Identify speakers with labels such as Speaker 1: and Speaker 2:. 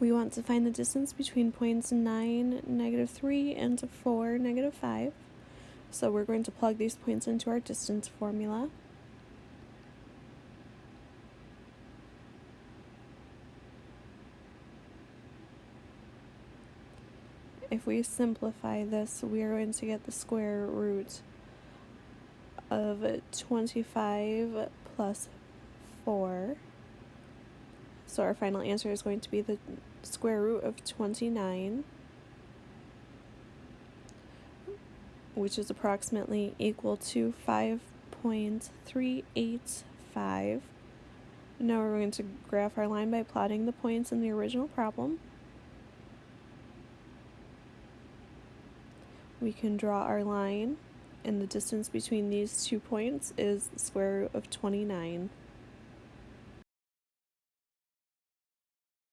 Speaker 1: We want to find the distance between points 9, negative 3, and 4, negative 5. So we're going to plug these points into our distance formula. If we simplify this, we are going to get the square root of 25 plus 4. So our final answer is going to be the square root of 29, which is approximately equal to 5.385. Now we're going to graph our line by plotting the points in the original problem. We can draw our line, and the distance between these two points is the square root of 29.